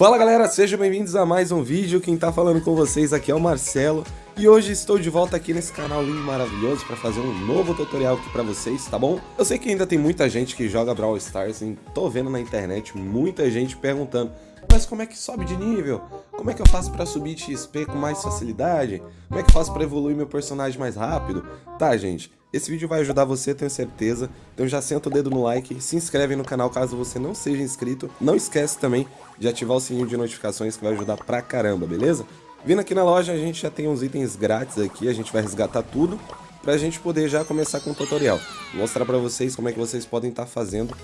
Fala galera, sejam bem-vindos a mais um vídeo, quem tá falando com vocês aqui é o Marcelo e hoje estou de volta aqui nesse canal lindo e maravilhoso para fazer um novo tutorial aqui para vocês, tá bom? Eu sei que ainda tem muita gente que joga Brawl Stars, e tô vendo na internet muita gente perguntando mas como é que sobe de nível? Como é que eu faço para subir XP com mais facilidade? Como é que eu faço para evoluir meu personagem mais rápido? Tá, gente, esse vídeo vai ajudar você, tenho certeza. Então já senta o dedo no like, se inscreve no canal caso você não seja inscrito. Não esquece também de ativar o sininho de notificações que vai ajudar pra caramba, beleza? Vindo aqui na loja, a gente já tem uns itens grátis aqui, a gente vai resgatar tudo pra gente poder já começar com o tutorial. Mostrar pra vocês como é que vocês podem estar tá fazendo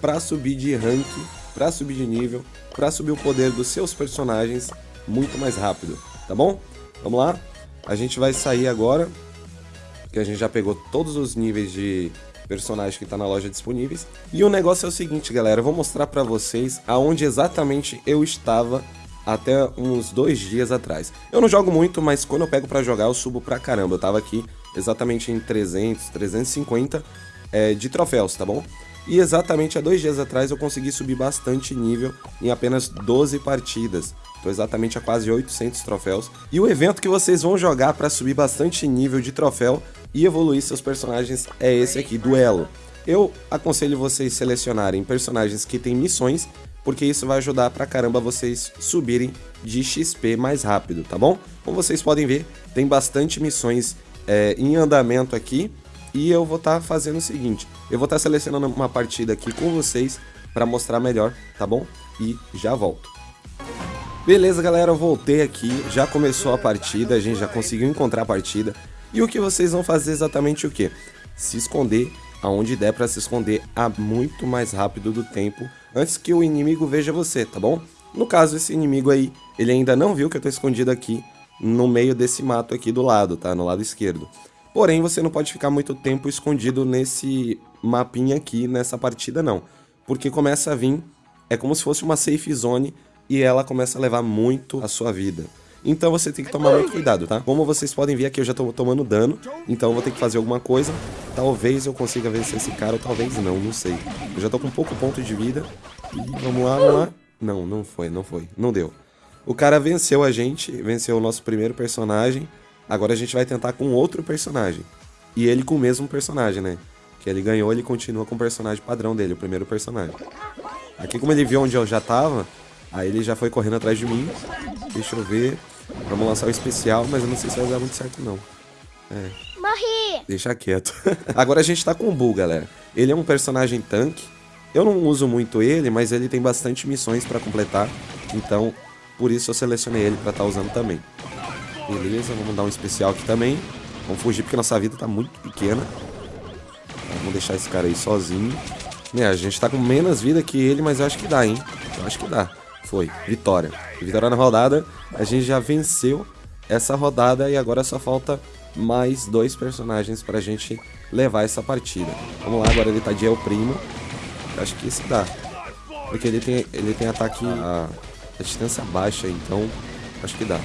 pra subir de rank, pra subir de nível, pra subir o poder dos seus personagens muito mais rápido, tá bom? Vamos lá? A gente vai sair agora, que a gente já pegou todos os níveis de personagem que está na loja disponíveis. E o negócio é o seguinte, galera, eu vou mostrar para vocês aonde exatamente eu estava até uns dois dias atrás. Eu não jogo muito, mas quando eu pego para jogar eu subo pra caramba. Eu tava aqui exatamente em 300, 350 é, de troféus, tá bom? E exatamente há dois dias atrás eu consegui subir bastante nível em apenas 12 partidas. Estou exatamente a quase 800 troféus. E o evento que vocês vão jogar para subir bastante nível de troféu e evoluir seus personagens é esse aqui, Duelo. Eu aconselho vocês selecionarem personagens que têm missões, porque isso vai ajudar pra caramba vocês subirem de XP mais rápido, tá bom? Como vocês podem ver, tem bastante missões é, em andamento aqui, e eu vou estar tá fazendo o seguinte, eu vou estar tá selecionando uma partida aqui com vocês para mostrar melhor, tá bom? E já volto. Beleza, galera, eu voltei aqui, já começou a partida, a gente já conseguiu encontrar a partida. E o que vocês vão fazer exatamente o que? Se esconder aonde der para se esconder a muito mais rápido do tempo, antes que o inimigo veja você, tá bom? No caso, esse inimigo aí, ele ainda não viu que eu tô escondido aqui no meio desse mato aqui do lado, tá? No lado esquerdo. Porém, você não pode ficar muito tempo escondido nesse mapinha aqui, nessa partida não. Porque começa a vir, é como se fosse uma safe zone e ela começa a levar muito a sua vida. Então você tem que tomar muito cuidado, tá? Como vocês podem ver aqui, eu já tô tomando dano, então eu vou ter que fazer alguma coisa. Talvez eu consiga vencer esse cara, ou talvez não, não sei. Eu já tô com pouco ponto de vida. E vamos lá, vamos lá. Não, não foi, não foi, não deu. O cara venceu a gente, venceu o nosso primeiro personagem. Agora a gente vai tentar com outro personagem. E ele com o mesmo personagem, né? Que ele ganhou, ele continua com o personagem padrão dele, o primeiro personagem. Aqui como ele viu onde eu já tava, Aí ele já foi correndo atrás de mim. Deixa eu ver. Vamos lançar o especial, mas eu não sei se vai dar muito certo, não. É. Morri! Deixa quieto. Agora a gente tá com o Bull, galera. Ele é um personagem tanque. Eu não uso muito ele, mas ele tem bastante missões pra completar. Então, por isso eu selecionei ele pra estar tá usando também. Beleza, vamos dar um especial aqui também. Vamos fugir porque nossa vida tá muito pequena. Vamos deixar esse cara aí sozinho. É, a gente tá com menos vida que ele, mas eu acho que dá, hein? Eu acho que dá. Foi, vitória. Vitória na rodada. A gente já venceu essa rodada e agora só falta mais dois personagens pra gente levar essa partida. Vamos lá, agora ele tá de El Primo. Acho que esse dá. Porque ele tem, ele tem ataque a, a distância baixa, então acho que dá.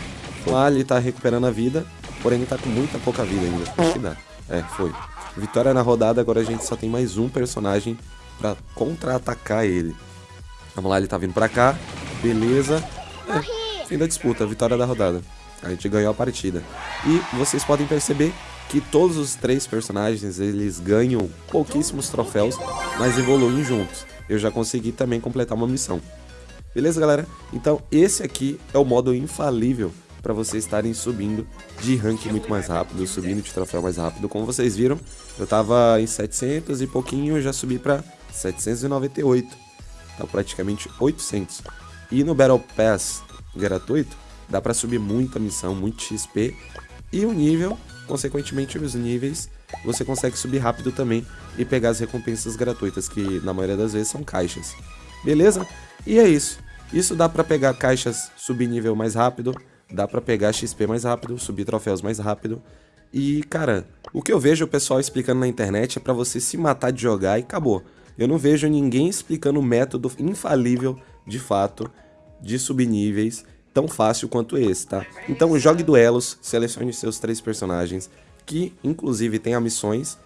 Lá ele tá recuperando a vida, porém ele tá com muita pouca vida ainda. Acho que dá. É, foi. Vitória na rodada, agora a gente só tem mais um personagem pra contra-atacar ele. Vamos lá, ele tá vindo pra cá. Beleza. É, fim da disputa, vitória da rodada. A gente ganhou a partida. E vocês podem perceber que todos os três personagens, eles ganham pouquíssimos troféus, mas evoluem juntos. Eu já consegui também completar uma missão. Beleza, galera? Então, esse aqui é o modo infalível para vocês estarem subindo de rank muito mais rápido, subindo de troféu mais rápido. Como vocês viram, eu tava em 700 e pouquinho, já subi para 798. Tá praticamente 800. E no Battle Pass gratuito, dá para subir muita missão, muito XP. E o nível, consequentemente os níveis, você consegue subir rápido também e pegar as recompensas gratuitas, que na maioria das vezes são caixas. Beleza? E é isso. Isso dá para pegar caixas, subir nível mais rápido, dá para pegar XP mais rápido, subir troféus mais rápido. E, cara, o que eu vejo o pessoal explicando na internet é para você se matar de jogar e acabou. Eu não vejo ninguém explicando o método infalível, de fato, de subníveis tão fácil quanto esse, tá? Então jogue duelos, selecione seus três personagens, que inclusive tem missões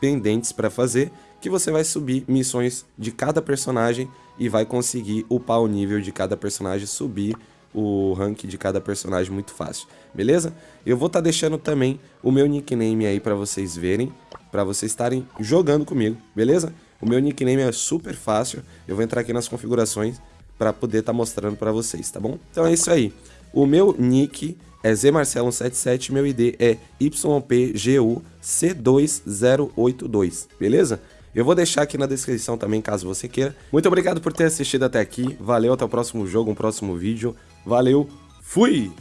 pendentes para fazer, que você vai subir missões de cada personagem e vai conseguir upar o nível de cada personagem, subir o rank de cada personagem muito fácil, beleza? Eu vou estar tá deixando também o meu nickname aí para vocês verem, para vocês estarem jogando comigo, beleza? O meu nickname é super fácil, eu vou entrar aqui nas configurações para poder estar tá mostrando para vocês, tá bom? Então é isso aí. O meu nick é zmarcelo177, meu ID é YPGUC2082, beleza? Eu vou deixar aqui na descrição também, caso você queira. Muito obrigado por ter assistido até aqui. Valeu, até o próximo jogo, um próximo vídeo. Valeu, fui!